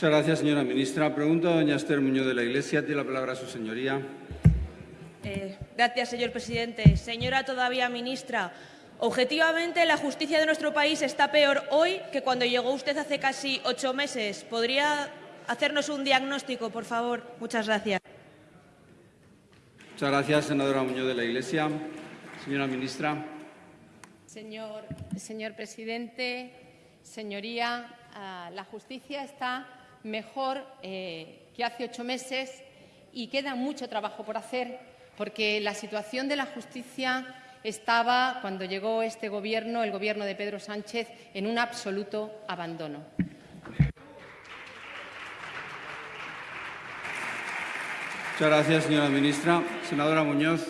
Muchas gracias, señora ministra. Pregunta a doña Esther Muñoz de la Iglesia. Tiene la palabra su señoría. Eh, gracias, señor presidente. Señora todavía ministra, objetivamente la justicia de nuestro país está peor hoy que cuando llegó usted hace casi ocho meses. ¿Podría hacernos un diagnóstico, por favor? Muchas gracias. Muchas gracias, senadora Muñoz de la Iglesia. Señora ministra. Señor, señor presidente, señoría, uh, la justicia está mejor eh, que hace ocho meses y queda mucho trabajo por hacer porque la situación de la justicia estaba, cuando llegó este Gobierno, el Gobierno de Pedro Sánchez, en un absoluto abandono. Muchas gracias, señora ministra. Senadora Muñoz.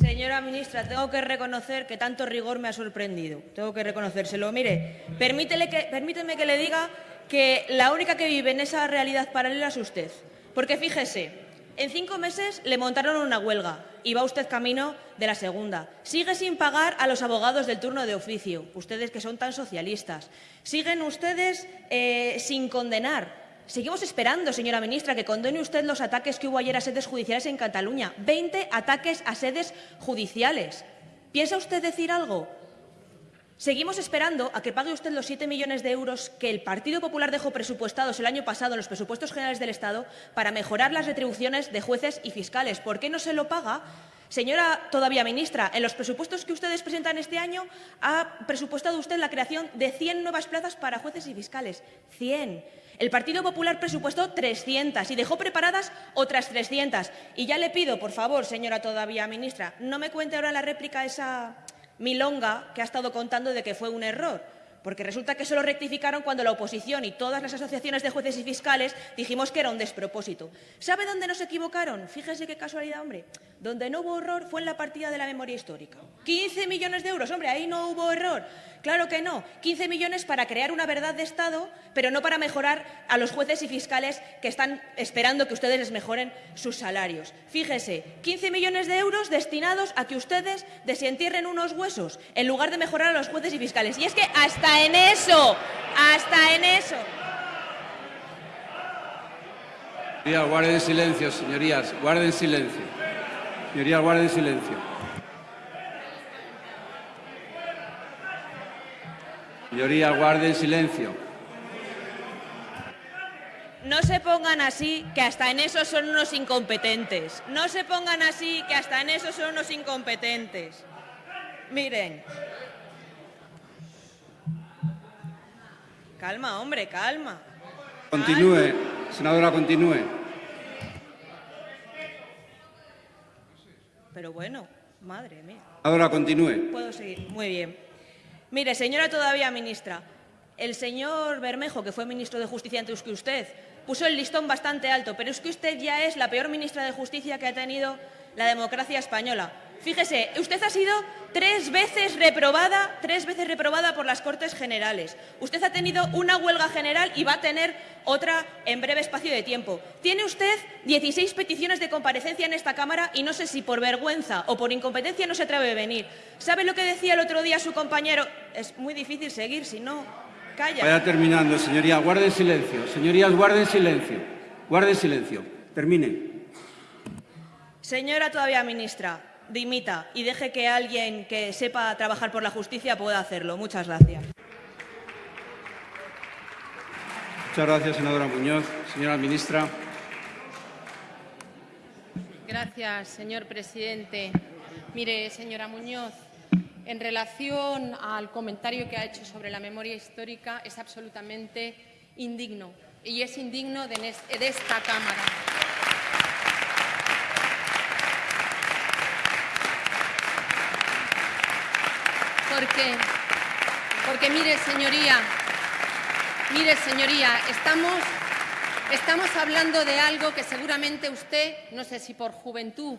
Señora ministra, tengo que reconocer que tanto rigor me ha sorprendido. Tengo que reconocérselo. Mire, permíteme que, permíteme que le diga que la única que vive en esa realidad paralela es usted. Porque fíjese, en cinco meses le montaron una huelga y va usted camino de la segunda. Sigue sin pagar a los abogados del turno de oficio, ustedes que son tan socialistas. Siguen ustedes eh, sin condenar. Seguimos esperando, señora ministra, que condene usted los ataques que hubo ayer a sedes judiciales en Cataluña. Veinte ataques a sedes judiciales. ¿Piensa usted decir algo? Seguimos esperando a que pague usted los 7 millones de euros que el Partido Popular dejó presupuestados el año pasado en los presupuestos generales del Estado para mejorar las retribuciones de jueces y fiscales. ¿Por qué no se lo paga? Señora todavía ministra, en los presupuestos que ustedes presentan este año ha presupuestado usted la creación de 100 nuevas plazas para jueces y fiscales. 100. El Partido Popular presupuestó 300 y dejó preparadas otras 300. Y ya le pido, por favor, señora todavía ministra, no me cuente ahora la réplica esa milonga que ha estado contando de que fue un error. Porque resulta que solo rectificaron cuando la oposición y todas las asociaciones de jueces y fiscales dijimos que era un despropósito. ¿Sabe dónde nos equivocaron? Fíjese qué casualidad, hombre. Donde no hubo error fue en la partida de la memoria histórica. 15 millones de euros, hombre, ahí no hubo error. Claro que no. 15 millones para crear una verdad de Estado, pero no para mejorar a los jueces y fiscales que están esperando que ustedes les mejoren sus salarios. Fíjese, 15 millones de euros destinados a que ustedes desentierren unos huesos en lugar de mejorar a los jueces y fiscales. Y es que hasta en eso, hasta en eso. Señorías, guarden silencio, señorías, guarden silencio. Señorías, guarden silencio. Señoría, guarden silencio. No se pongan así, que hasta en eso son unos incompetentes. No se pongan así, que hasta en eso son unos incompetentes. Miren. Calma, hombre, calma. Continúe, senadora, continúe. Pero bueno, madre mía. Ahora continúe. Puedo seguir, muy bien. Mire, señora todavía ministra, el señor Bermejo, que fue ministro de Justicia antes que usted, puso el listón bastante alto, pero es que usted ya es la peor ministra de Justicia que ha tenido la democracia española. Fíjese, usted ha sido tres veces reprobada, tres veces reprobada por las Cortes Generales. Usted ha tenido una huelga general y va a tener otra en breve espacio de tiempo. Tiene usted 16 peticiones de comparecencia en esta Cámara y no sé si por vergüenza o por incompetencia no se atreve a venir. ¿Sabe lo que decía el otro día su compañero? Es muy difícil seguir, si no, calla. Vaya terminando, señoría. Guarden silencio. Señorías, guarden silencio. Guarden silencio. Termine. Señora todavía ministra, dimita y deje que alguien que sepa trabajar por la justicia pueda hacerlo. Muchas gracias. Muchas gracias, senadora Muñoz. Señora ministra. Gracias, señor presidente. Mire, señora Muñoz, en relación al comentario que ha hecho sobre la memoria histórica, es absolutamente indigno. Y es indigno de esta Cámara. Porque, porque mire, señoría, mire, señoría, estamos, estamos hablando de algo que seguramente usted, no sé si por juventud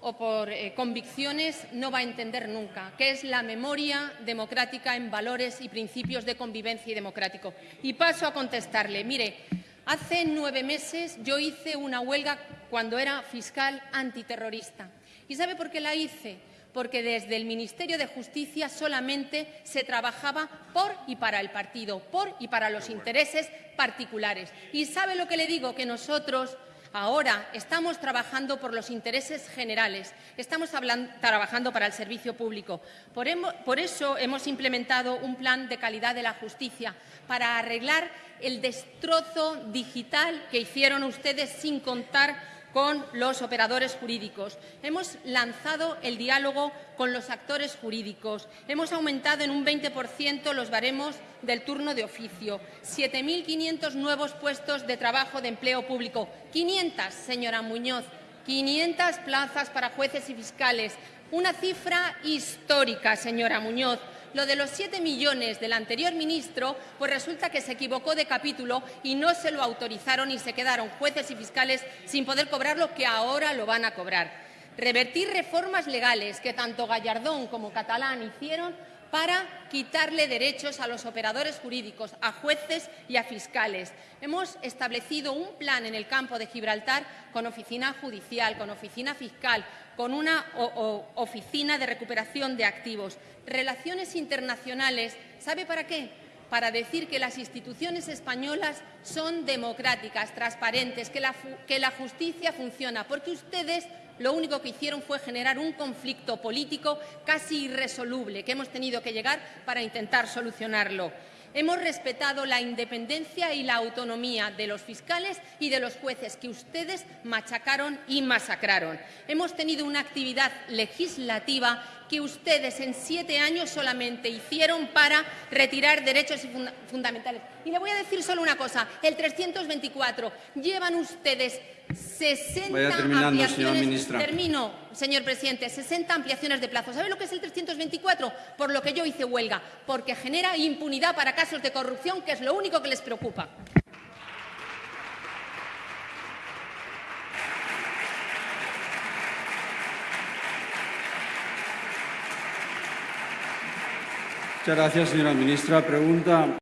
o por eh, convicciones, no va a entender nunca, que es la memoria democrática en valores y principios de convivencia y democrático. Y paso a contestarle. Mire, hace nueve meses yo hice una huelga cuando era fiscal antiterrorista. ¿Y sabe por qué la hice? Porque desde el Ministerio de Justicia solamente se trabajaba por y para el partido, por y para los intereses particulares. ¿Y sabe lo que le digo? Que nosotros Ahora estamos trabajando por los intereses generales, estamos trabajando para el servicio público. Por, por, eso hemos implementado un plan de calidad de la justicia para arreglar el destrozo digital que hicieron ustedes sin contar con los operadores jurídicos. Hemos lanzado el diálogo con los actores jurídicos. Hemos aumentado en un 20% los baremos del turno de oficio. 7.500 nuevos puestos de trabajo de empleo público. 500, señora Muñoz. 500 plazas para jueces y fiscales. Una cifra histórica, señora Muñoz. Lo de los 7 millones del anterior ministro, pues resulta que se equivocó de capítulo y no se lo autorizaron y se quedaron jueces y fiscales sin poder cobrar lo que ahora lo van a cobrar. Revertir reformas legales que tanto Gallardón como Catalán hicieron para quitarle derechos a los operadores jurídicos, a jueces y a fiscales. Hemos establecido un plan en el campo de Gibraltar con oficina judicial, con oficina fiscal, con una oficina de recuperación de activos. Relaciones internacionales, ¿sabe para qué? Para decir que las instituciones españolas son democráticas, transparentes, que la, justicia funciona, porque ustedes lo único que hicieron fue generar un conflicto político casi irresoluble que hemos tenido que llegar para intentar solucionarlo. Hemos respetado la independencia y la autonomía de los fiscales y de los jueces que ustedes machacaron y masacraron. Hemos tenido una actividad legislativa que ustedes en siete años solamente hicieron para retirar derechos fundamentales. Y le voy a decir solo una cosa, el 324, llevan ustedes 60 ampliaciones, termino, señor presidente, 60 ampliaciones de plazo. ¿Sabe lo que es el 324? Por lo que yo hice huelga, porque genera impunidad para casos de corrupción, que es lo único que les preocupa. Muchas gracias, señora ministra. Pregunta.